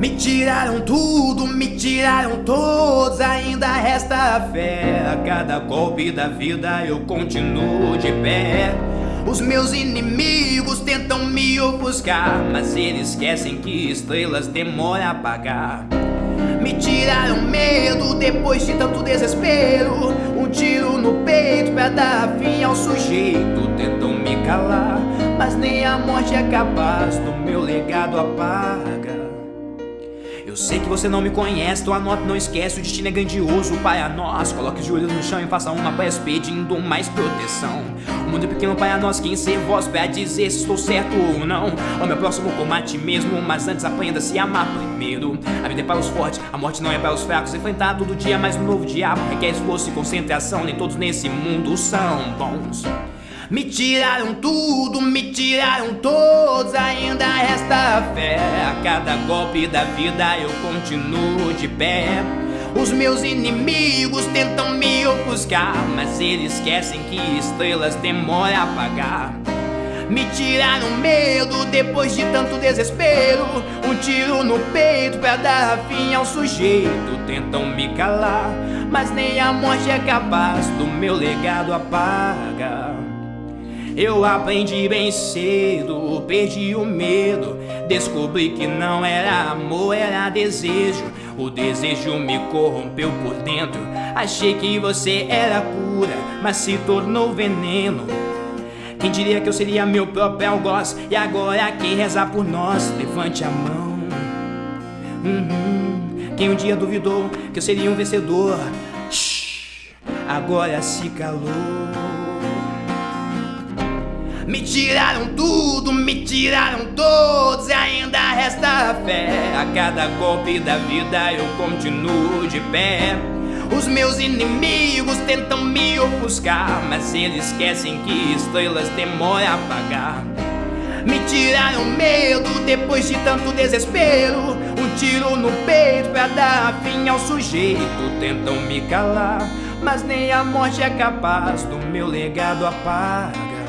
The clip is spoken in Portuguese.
Me tiraram tudo, me tiraram todos, ainda resta a fé. A cada golpe da vida eu continuo de pé. Os meus inimigos tentam me ofuscar, mas eles esquecem que estrelas demoram a apagar. Me tiraram medo depois de tanto desespero Um tiro no peito pra dar fim ao sujeito Tentam me calar, mas nem a morte é capaz Do meu legado apaga eu sei que você não me conhece, tua nota não esquece, o destino é grandioso, pai a nós. Coloque os joelhos no chão e faça uma prece pedindo mais proteção. O mundo é pequeno, pai a nós, quem ser voz pra dizer se estou certo ou não. O meu próximo combate mesmo, mas antes aprenda a se amar primeiro. A vida é para os fortes, a morte não é para os fracos. Enfrentar todo dia mais um novo diabo requer esforço e concentração. Nem todos nesse mundo são bons. Me tiraram tudo, me tiraram todos, ainda resta fé. Cada golpe da vida eu continuo de pé. Os meus inimigos tentam me ofuscar, mas eles esquecem que estrelas demoram a apagar. Me tiraram medo depois de tanto desespero Um tiro no peito pra dar fim ao sujeito Tentam me calar, mas nem a morte é capaz Do meu legado apagar eu aprendi bem cedo, perdi o medo Descobri que não era amor, era desejo. O desejo me corrompeu por dentro Achei que você era cura, mas se tornou veneno. Quem diria que eu seria meu próprio algoz E agora quem rezar por nós, levante a mão. Uhum. Quem um dia duvidou que eu seria um vencedor? Shhh, Agora se calou me tiraram tudo, me tiraram todos e ainda resta a fé. A cada golpe da vida eu continuo de pé. Os meus inimigos tentam me ofuscar, mas eles esquecem que estrelas demoram a apagar. Me tiraram medo depois de tanto desespero Um tiro no peito pra dar fim ao sujeito Tentam me calar, mas nem a morte é capaz Do meu legado apagar